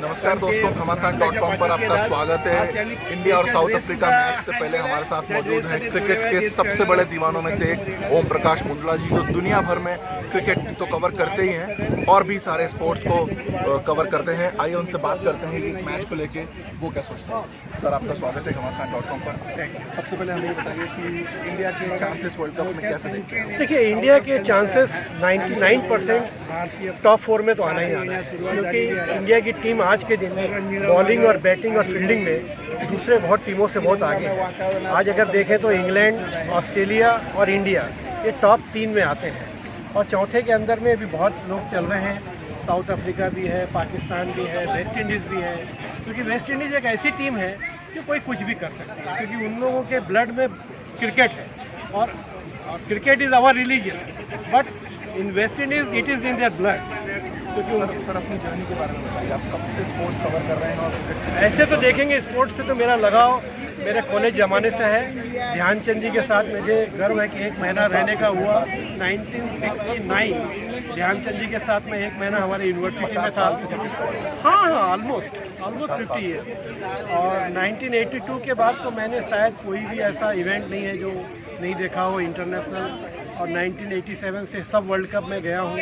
नमस्कार दोस्तों घमासान डॉट कॉम पर आपका स्वागत है। इंडिया और साउथ अफ्रीका मैच से पहले हमारे साथ मौजूद हैं। क्रिकेट के सबसे बड़े दीवानों में से एक ओम प्रकाश मुंडला जी जो दुनिया भर में क्रिकेट तो कवर करते ही हैं और भी सारे स्पोर्ट्स को कवर करते हैं। आइए उनसे बात करते हैं कि इस मैच को लेके वो क्या सोचते हैं। सर आपका स्वागत है घमासान डॉट कॉम पर। सबसे पहले हमें बताइए कि इंडिया के चांसेस वर्ल्ड कप में कैसे देखते हैं? देखिए इंडिया के चांसेस 99 परसेंट टॉप फोर में तो आना ही आना है क्योंकि इंडिया की टीम आज के दिन बॉलिंग और बैटिंग और फील्डिंग में दूसरे बहुत टीमों से बहुत आगे है। आज अगर देखें तो इंग्लैंड, ऑस्ट्रेलिया और इंडिया, ये टॉप तीन में आते हैं। और चौथे के अंदर में भी बहुत लोग चल रहे हैं। साउथ अफ्रीका भी है, पाकिस्तान भी है, वेस्ट इंडीज़ भी है। क्योंकि वेस्ट इंडीज़ एक ऐसी टीम है कि कोई कुछ भी कर सकती है। क्योंकि उन लोगों के ब्लड में क्रिकेट है। और cricket is our religion but in West Indies it is in their blood क्योंकि सर सर अपनी जर्नी के बारे में बताइए। आप कब से स्पोर्ट्स कवर कर रहे हैं और ऐसे तो देखेंगे स्पोर्ट्स से तो मेरा लगाव मेरे कॉलेज ज़माने से है। ध्यानचंद जी के साथ मुझे गर्व है कि एक महीना रहने का हुआ। 1969 ध्यानचंद जी के साथ में एक महीना हमारे यूनिवर्सिटी में था। हाँ हाँ ऑलमोस्ट ऑलमोस्ट फिफ्टी ईयर और 1982 के बाद तो मैंने शायद कोई भी ऐसा इवेंट नहीं है जो नहीं देखा हो इंटरनेशनल और 1987 से सब वर्ल्ड कप में गया हूँ।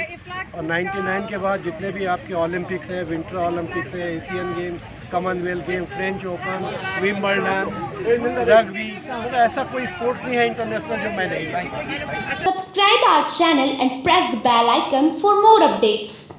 और 99 के बाद जितने भी आपके ओलंपिक्स हैं विंटर ओलंपिक्स हैं Asian games Commonwealth game French Open Wimbledon rugby ऐसा कोई स्पोर्ट्स नहीं है इंटरनेशनल जो मैं नहीं subscribe our channel and press the bell icon for more updates.